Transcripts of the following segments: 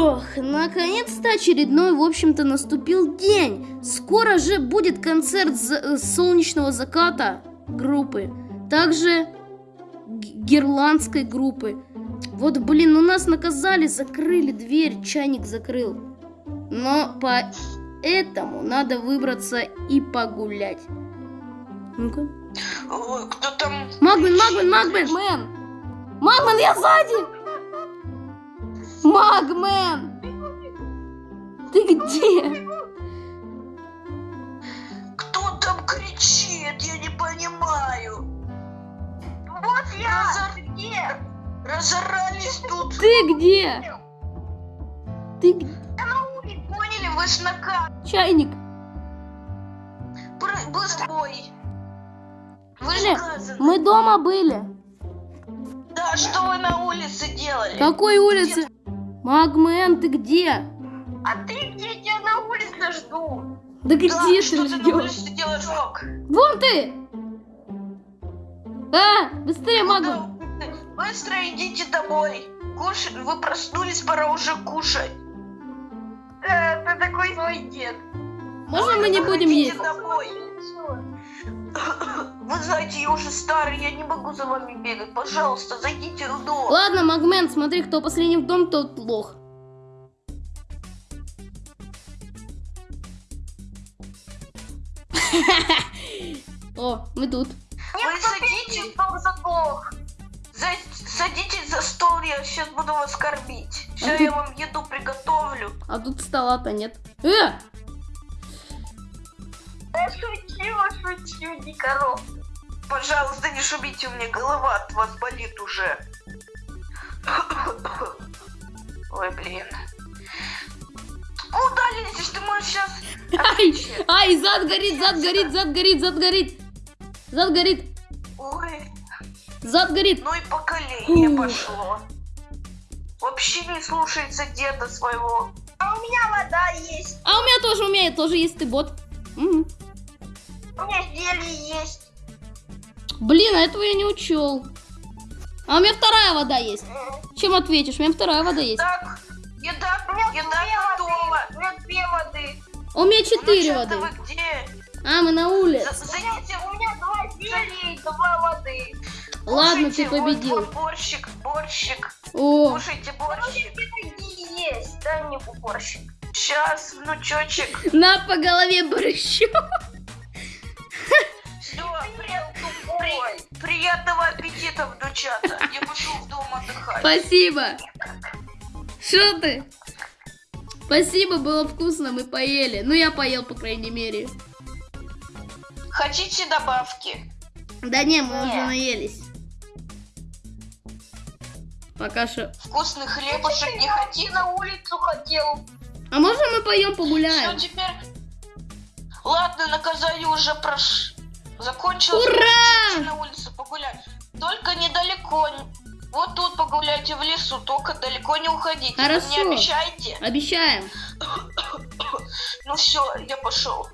Ох, наконец-то очередной, в общем-то, наступил день. Скоро же будет концерт за- солнечного заката группы. Также г- гирландской группы. Вот, блин, ну нас наказали, закрыли дверь, чайник закрыл. Но поэтому надо выбраться и погулять. Ну-ка. Кто там? Магмен, Магмен, Магмен! Магмен, я сзади! Магмен! Ты где? Кто там кричит? Я не понимаю. Вот я! Разор- Ты где? Разорались тут. Ты где? Ты г- Я на улице. Поняли, вы ж на ка- чайник? Пры- Быстро. Ой. Вы же наказаны. Мы дома были. Да, что вы на улице делали? Какой улице? Магмен, ты где? А ты где? Я тебя на улице жду. Да где Да, ты что ты на ждешь? улице делаешь, Рок? Вон ты! А, быстрее, Ну Магмен! да, Быстро идите домой. Кушать, вы проснулись, пора уже кушать. Э, Ты такой свой дед. Можно мы не будем есть? домой. Вы знаете, я уже старый, я не могу за вами бегать. Пожалуйста, зайдите в дом. Ладно, Магмен, смотри, кто последний в дом, тот лох. О, мы тут. Вы садитесь, Дом заглох. за- садитесь за стол, я сейчас буду вас кормить. Все, А я ты- вам еду приготовлю. А тут стола-то нет. Э! Не коров. Пожалуйста, не шумите, у меня голова от вас болит уже. Ой, блин. Куда лезешь? Ты можешь сейчас... Ай, ай, зад горит, зад горит, зад горит, зад горит. Зад горит, Ой, зад горит. ну и поколение Фу. пошло. Вообще не слушается деда своего. А у меня вода есть. А у меня тоже, у меня тоже есть ты бот. Мгм. У меня зелье есть. Блин, а этого я не учел. А у меня вторая вода есть. М, Чем ответишь? У меня вторая вода есть. Так, еда, У меня еда две готова. воды. У меня две воды. У меня Ну четыре ты воды. вы где? А, мы на улице. У меня, Зайдите у меня два зелья и два воды. Ладно, Кушайте, ты вот победил. твой борщик, борщик. О, Кушайте борщик. Есть? Дай мне буборщик. Сейчас, внучочек. на по голове борщу. Приятного аппетита, внучата. Я пошел в дом отдыхать. Спасибо. Что ты? Спасибо, было вкусно, мы поели. Ну, я поел, по крайней мере. Хотите добавки? Да не, мы Не. уже наелись. Пока что. Вкусный хлебушек не хотите? на улицу хотел. А можно мы поем Все, погуляем? теперь... Ладно, наказание уже прош... закончилось. Ура! На улицу погулять. Только недалеко. Вот тут погуляйте в лесу, только далеко не уходите. Вы Хорошо. мне обещаете? Обещаем. Ну все, я пошел.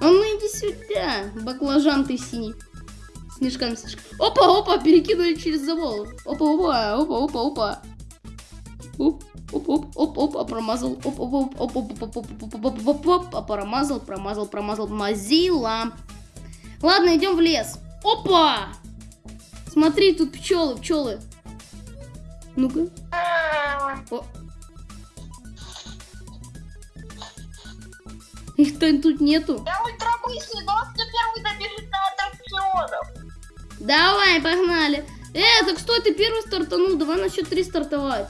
А ну иди сюда, баклажан ты синий. Снежками, снежками. Опа, опа, перекинули через забор. Опа, опа, опа, опа, опа. Оп, оп, оп, оп, оп, а промазал. Оп, оп, оп, оп, оп, оп, оп, оп, оп, оп, оп, а промазал, промазал, промазал, мазила. Ладно, идем в лес. Опа! Смотри, тут пчелы, пчелы. Ну-ка. О. Их-то тут нету. Я ультрабыстрый, но кто первый добежит до аттракционов. Давай, погнали. Э, так стой, ты первый стартанул. Давай на счет три стартовать.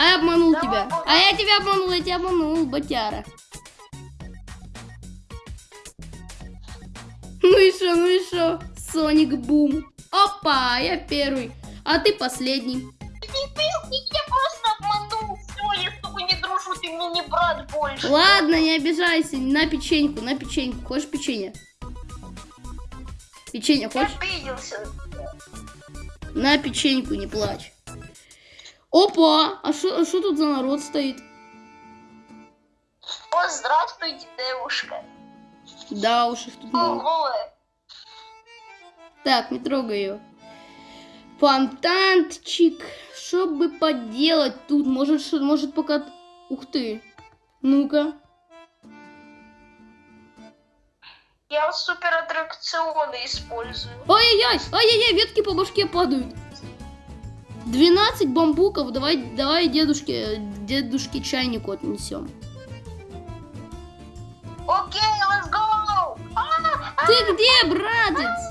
А я обманул Давай, тебя. давай. А я тебя обманул, я тебя обманул, батяра. Ну и шо, ну и шо? Соник Бум. Опа, я первый. А ты последний. Ты был, я просто обманул. Все, я с тобой не дружу, ты мне не брат больше. Ладно, не обижайся. На печеньку, на печеньку. Хочешь печенье? Печенье Я хочешь? обиделся. На печеньку, не плачь. Опа! А что тут за народ стоит? О, здравствуйте, девушка. Да уж их тут много. Ого. Так, не трогай ее. Фонтанчик. Что бы поделать тут? Может, может пока... Ух ты. Ну-ка. Я супер аттракционы использую. Ай-яй-яй, ай-яй-яй, ветки по башке падают. 12 бамбуков, давай, давай дедушке, дедушке чайнику отнесем. Окей, let's go! А, Ты где, братец?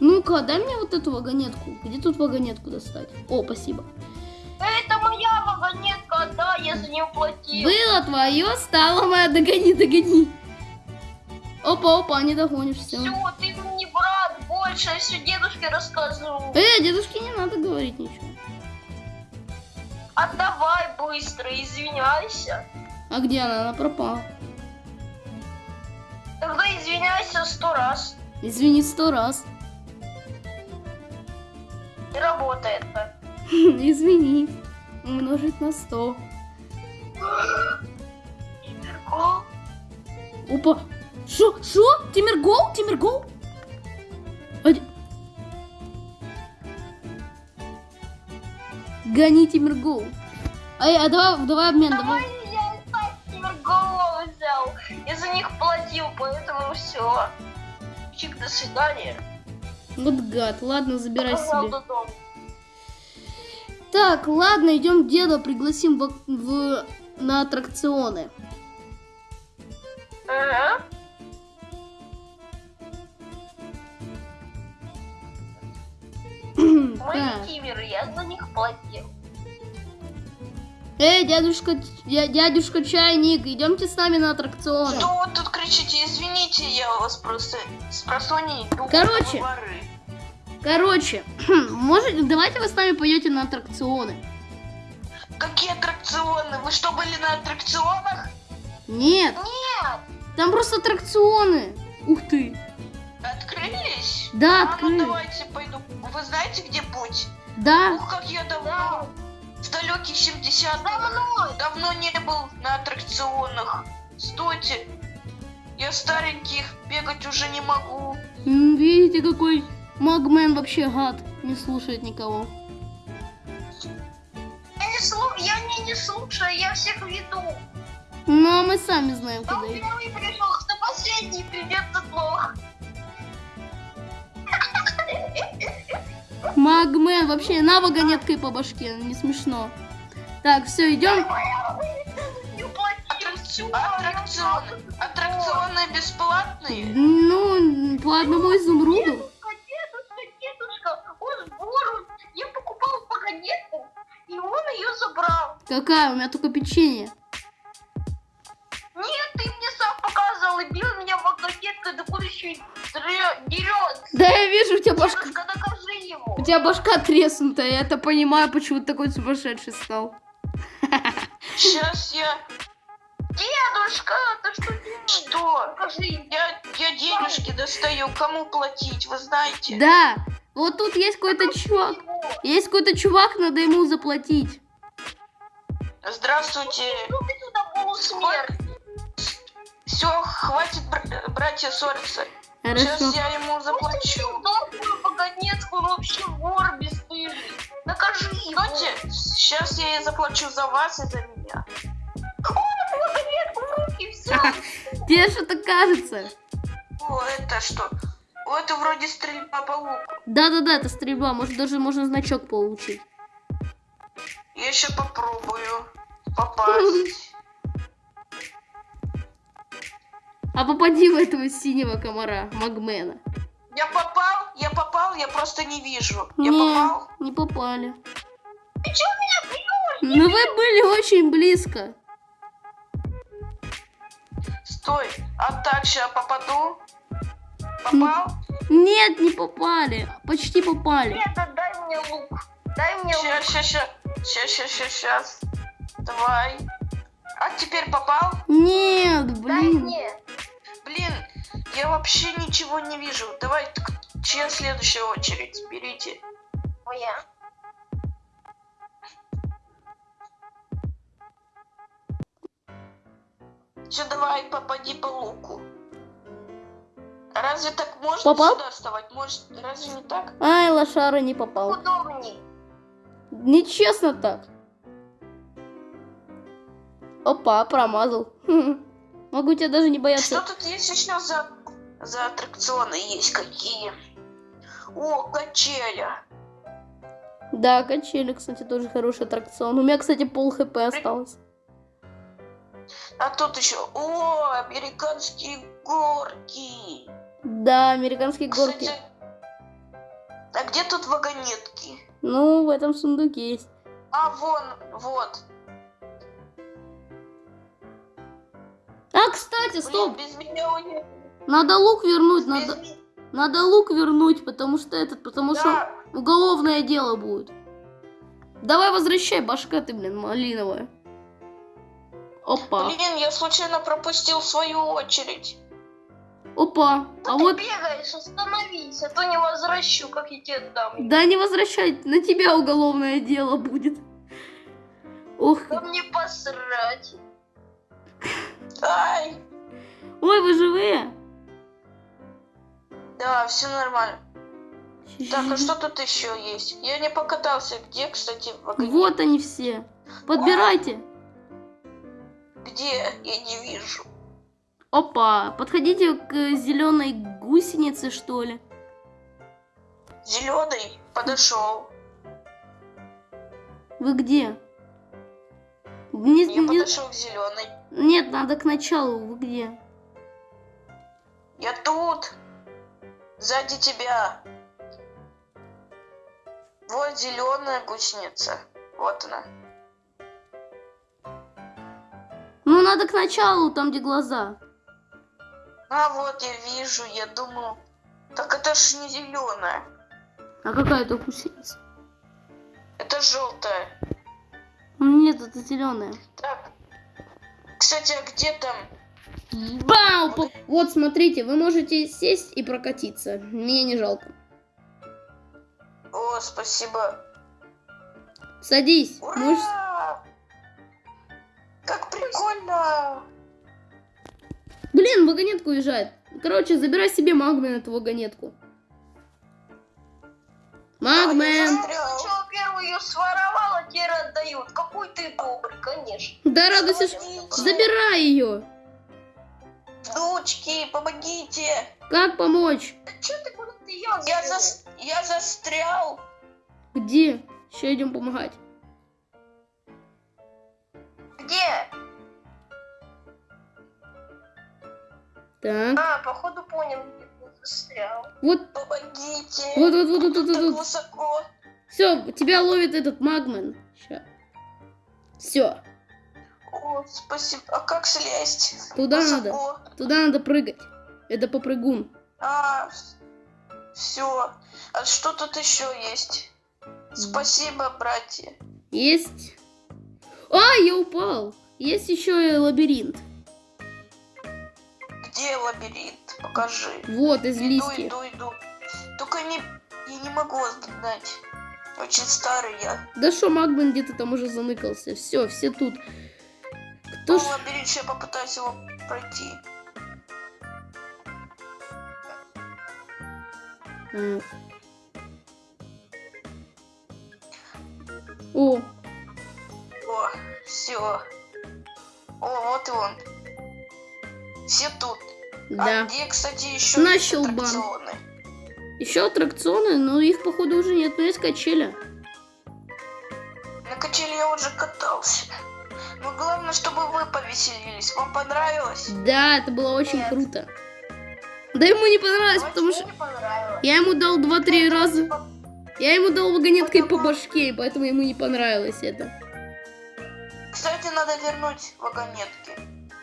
Ну-ка, дай мне вот эту вагонетку. Где тут вагонетку достать? О, спасибо. Это моя вагонетка, да, я за нее платил. Было твое, стало моя, догони, догони. Опа, опа, не догонишь, все. Все, ты я все дедушке рассказываю. Э, дедушке не надо говорить ничего. Отдавай быстро, извиняйся. А где она? Она пропала. Тогда извиняйся сто раз. Извини сто раз. Не работает так. Извини. Умножить на сто. О, Опа. Шо? Шо? Тимиргол? Тимиргол? Гони Тимиргол. Ай, а давай, давай обмен, Давай я Тимирголова взял. Я за них платил, поэтому все. Чик, до свидания. Вот гад. Ладно, забирай себе. до дома. Так, ладно, идем деда пригласим в, в- на аттракционы. Ага. Мои Так. киверы, я за них платил. Эй, дядюшка, дя- дядюшка Чайник, идемте с нами на аттракционы. Что вы тут кричите? Извините, я вас просто с просони иду. Короче. Воры. Короче, может, давайте вы с нами пойдете на аттракционы. Какие аттракционы? Вы что, были на аттракционах? Нет, Нет, там просто аттракционы. Ух ты. Открылись? Да, А ну открыли. давайте пойду. Вы знаете, где путь? Да. Ух, как я да, давно, в далеких 70-х, за мной. давно не был на аттракционах. Стойте, я стареньких бегать уже не могу. Видите, какой Магмен вообще гад. Не слушает никого. Я не, слу... я не, не слушаю, я всех веду. Ну, а мы сами знаем, Кто куда идти. первый пришел, кто последний придет, тот плохо. Магмен, вообще, на вагонеткой по башке, не смешно. Так, все, идем. Аттракционы. Аттракционы бесплатные? Ну, по одному изумруду. Дедушка, дедушка, дедушка, он вор, я покупал вагонетку, и он ее забрал. Какая? У меня только печенье. Нет, ты мне сам показывал и бил меня вагонеткой, да куда еще и дре- дерет. Да я вижу, у тебя башка... Дедушка, докажи ему. У тебя башка треснутая, я это понимаю, почему ты такой сумасшедший стал. Сейчас я... Дедушка, ты что делаешь? Что? Покажи ему. Я, я денежки достаю. Кому платить, вы знаете? Да, вот тут есть какой-то чувак. Его. Есть какой-то чувак, надо ему заплатить. Здравствуйте. Ну ты туда полусмерть. Все, хватит, бр- братья, ссориться. Сейчас Хорошо. я ему заплачу. Добрую вагонетку, он вообще вор бесстыжий. Накажи его. Сейчас я ей заплачу за вас и за меня. Вагонетку в руки взял. Тебе что-то кажется. О, это что? О, это вроде стрельба по луку. Да-да-да, это стрельба, может даже можно значок получить. Я еще попробую попасть. А попади в этого синего комара, Магмена. Я попал, я попал, я просто не вижу. Я не, попал. не попали. Ты чё меня бьешь? Но вы были очень близко. Стой. А так, сейчас попаду. Попал? Нет, не попали. Почти попали. Деда, дай мне лук. Дай мне лук. Сейчас, сейчас, сейчас, сейчас, сейчас, сейчас. Давай. А теперь попал? Нет, Дай блин. мне. Я вообще ничего не вижу. Давай, чья следующая очередь? Берите. Моя. Все, давай, попади по луку. Разве так можно Попал? сюда вставать? Может, разве не так? Ай, лошара не попал. Удобней. Нечестно так. Опа, промазал. Могу тебя даже не Что бояться. тут есть еще за, за аттракционы есть какие? О, качеля. Да, качели, кстати, тоже хороший аттракцион. У меня, кстати, пол хп осталось. А тут еще, о, американские горки. Да, американские горки. Кстати, а где тут вагонетки? Ну, в этом сундуке есть. А, вон, вот. А, кстати, Блин, стоп! без меня у них... Надо лук вернуть, надо, надо лук вернуть, потому что этот, потому что Да, уголовное дело будет. Давай возвращай, башка ты, блин, малиновая. Опа, блин, я случайно пропустил свою очередь. опа. Что А ты вот, бегаешь? Остановись, а то не возвращу, как я тебе дам. да не возвращай, на тебя уголовное дело будет. Ох, Да мне посрать. Ай, ой, вы живые? Да, все нормально. Так, а что тут еще есть? Я не покатался. Где, кстати, вагонетки? Вот они все. Подбирайте. Где? Я не вижу. Опа, подходите к зеленой гусенице, что ли. Зеленый подошел. Вы где? Не- Я не- подошел к зеленой. Нет, надо к началу. Вы где? Я тут. Сзади тебя. Вот зеленая гусеница. Вот она. Ну, надо к началу, там, где глаза. А вот я вижу, я думаю. Так это ж не зеленая. А какая это гусеница? Это желтая. Нет, это зеленая. Так. Кстати, а где там? Бау! По- Вот, смотрите, вы можете сесть и прокатиться. Мне не жалко. О, спасибо. Садись. Ура! Можешь... Как прикольно! Блин, вагонетка уезжает. Короче, забирай себе Магмен эту вагонетку. Магмен! Застрял. Сначала первую ее своровал, а теперь отдают. Какой ты добрый, конечно. Да радуйся, забирай ее. Дочки, помогите! Как помочь? Да что ты куда ты Я, зас- я застрял! Где? Сейчас идем помогать. Где? Так, А, походу понял, застрял. вот, Помогите! вот, вот, вот, вот, вот, так вот. высоко. Все, тебя ловит этот Магмен. Ща. Все, О, спасибо. А как слезть? туда надо. Высоко. Туда надо прыгать. Это попрыгун. А, все. А что тут еще есть? Спасибо, братья. Есть. А, я упал. Есть еще и лабиринт. Где лабиринт? Покажи. Вот, из Иду, листьев. иду, иду. Только не... Я не могу догнать. Очень старый я. Да что, Магмен где-то там уже заныкался. Все, все тут. Кто Ну, лабиринт, я попытаюсь его пройти. М. О, О, все. О, вот и он. Все тут. А да. где, кстати, еще На есть щелбан. аттракционы? Еще аттракционы, но их, походу, уже нет. Но есть качеля. На качели я уже катался. Но главное, чтобы вы повеселились. Вам понравилось? Да, это было очень Нет. круто. Да ему не понравилось, Вот потому что понравилось. я ему дал 2-3 раза. Я ему дал вагонеткой по башке, и поэтому ему не понравилось это. Кстати, надо вернуть вагонетки.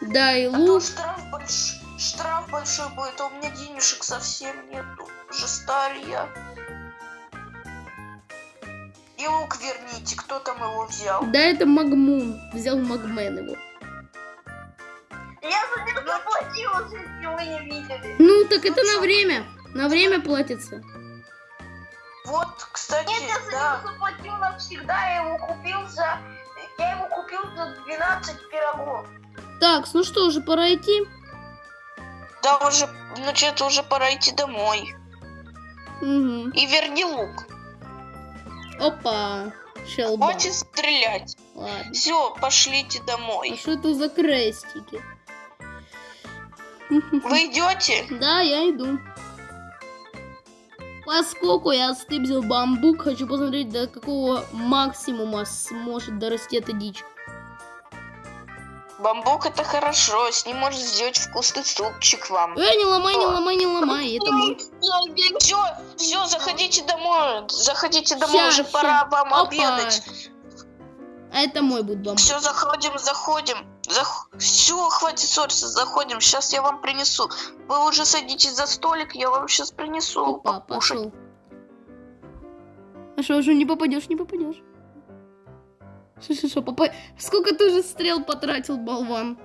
Да, и А лук. штраф, больш... штраф большой будет, а у меня денежек совсем нету. Уже старый я. И лук верните, кто там его взял? Да, это Магмун. Взял Магмен его. Я за них заплатила, если вы не видели. Ну, так это на время. На время платится. Вот, кстати, Нет, я за да. него заплатил навсегда, я его купил за... Я его купил за 12 пирогов. Так, ну что, уже пора идти? Да, уже, значит, уже пора идти домой. Угу. И верни лук. Опа. Щелба. Хватит стрелять. Ладно. Все, пошлите А домой. что это за крестики? Вы идете? Да, я иду. Поскольку я стыбзил бамбук, хочу посмотреть, до какого максимума сможет дорасти эта дичь. Бамбук это хорошо, с ним можно сделать вкусный супчик вам. Эй, не ломай, не ломай, не ломай, это мой. Все, все, заходите домой. Заходите домой, Ща, уже ща. пора вам Опа. обедать. А это мой будет бамбук. Все, заходим, заходим. Все, хватит ссориться, заходим. Сейчас я вам принесу. Вы уже садитесь за столик, я вам сейчас принесу Опа, покушать. пошел. А что, уже не попадешь, не попадешь. Шо, шо, шо, попа... Сколько ты уже стрел потратил, болван?